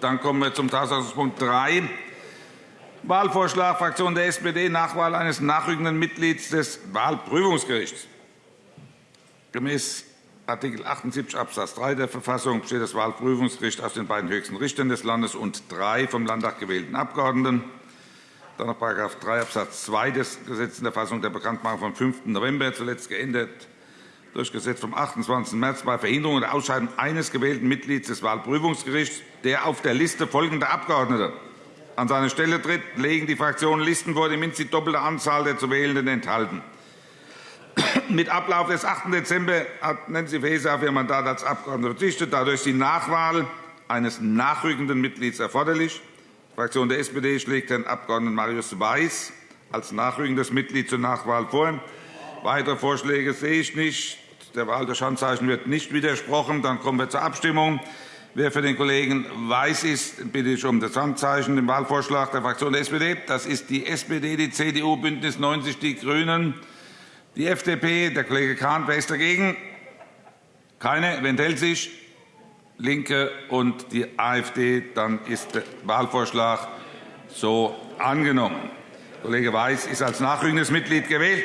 Dann kommen wir zum Tagesordnungspunkt 3, Wahlvorschlag Fraktion der SPD, Nachwahl eines nachrückenden Mitglieds des Wahlprüfungsgerichts. Gemäß Art. 78 Abs. 3 der Verfassung besteht das Wahlprüfungsgericht aus den beiden höchsten Richtern des Landes und drei vom Landtag gewählten Abgeordneten. Dann noch § 3 Abs. 2 des Gesetzes der Fassung der Bekanntmachung vom 5. November, zuletzt geändert durch Gesetz vom 28. März bei Verhinderung der Ausscheidung eines gewählten Mitglieds des Wahlprüfungsgerichts, der auf der Liste folgender Abgeordneter an seine Stelle tritt, legen die Fraktionen Listen vor, die mindestens die doppelte Anzahl der zu Wählenden enthalten. Mit Ablauf des 8. Dezember hat Nancy Faeser auf ihr Mandat als Abgeordnete verzichtet. Dadurch ist die Nachwahl eines nachrückenden Mitglieds erforderlich. Die Fraktion der SPD schlägt Herrn Abg. Marius Weiß als nachrückendes Mitglied zur Nachwahl vor. Weitere Vorschläge sehe ich nicht. Der Wahl durch Handzeichen wird nicht widersprochen. Dann kommen wir zur Abstimmung. Wer für den Kollegen Weiß ist, bitte ich um das Handzeichen. Den Wahlvorschlag der Fraktion der SPD. Das ist die SPD, die CDU, BÜNDNIS 90 die GRÜNEN, die FDP. Der Kollege Kahn. Wer ist dagegen? Keine. Wer enthält sich? LINKE und die AfD. Dann ist der Wahlvorschlag so angenommen. Kollege Weiß ist als nachrückendes Mitglied gewählt.